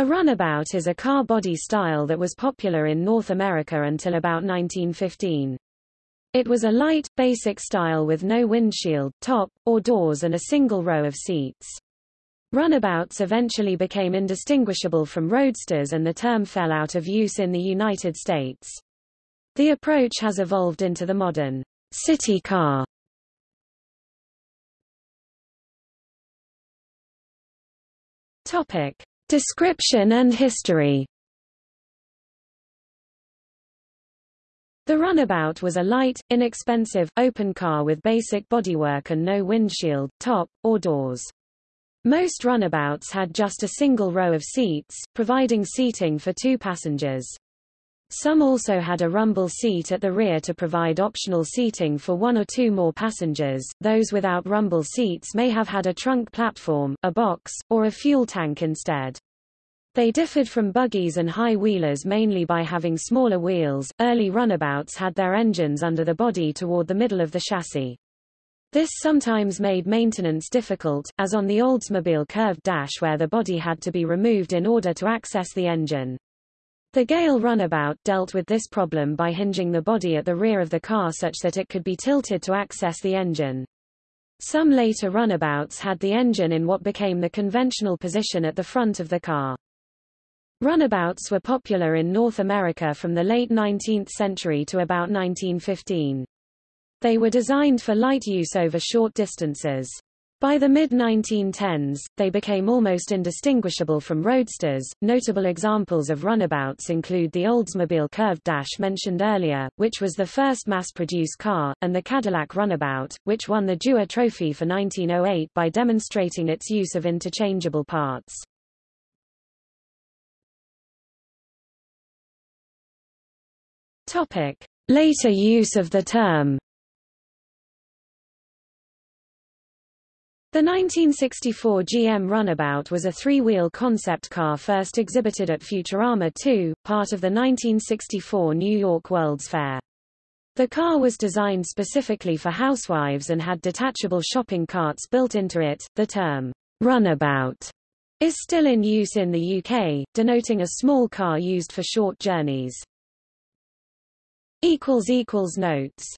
A runabout is a car body style that was popular in North America until about 1915. It was a light, basic style with no windshield, top, or doors and a single row of seats. Runabouts eventually became indistinguishable from roadsters and the term fell out of use in the United States. The approach has evolved into the modern city car. Topic. Description and history The runabout was a light, inexpensive, open car with basic bodywork and no windshield, top, or doors. Most runabouts had just a single row of seats, providing seating for two passengers. Some also had a rumble seat at the rear to provide optional seating for one or two more passengers. Those without rumble seats may have had a trunk platform, a box, or a fuel tank instead. They differed from buggies and high wheelers mainly by having smaller wheels. Early runabouts had their engines under the body toward the middle of the chassis. This sometimes made maintenance difficult, as on the Oldsmobile curved dash where the body had to be removed in order to access the engine. The Gale runabout dealt with this problem by hinging the body at the rear of the car such that it could be tilted to access the engine. Some later runabouts had the engine in what became the conventional position at the front of the car. Runabouts were popular in North America from the late 19th century to about 1915. They were designed for light use over short distances. By the mid-1910s, they became almost indistinguishable from roadsters. Notable examples of runabouts include the Oldsmobile Curved Dash mentioned earlier, which was the first mass-produced car, and the Cadillac Runabout, which won the Dewar Trophy for 1908 by demonstrating its use of interchangeable parts. Topic: Later use of the term The 1964 GM Runabout was a three-wheel concept car first exhibited at Futurama 2, part of the 1964 New York World's Fair. The car was designed specifically for housewives and had detachable shopping carts built into it. The term runabout is still in use in the UK, denoting a small car used for short journeys. Notes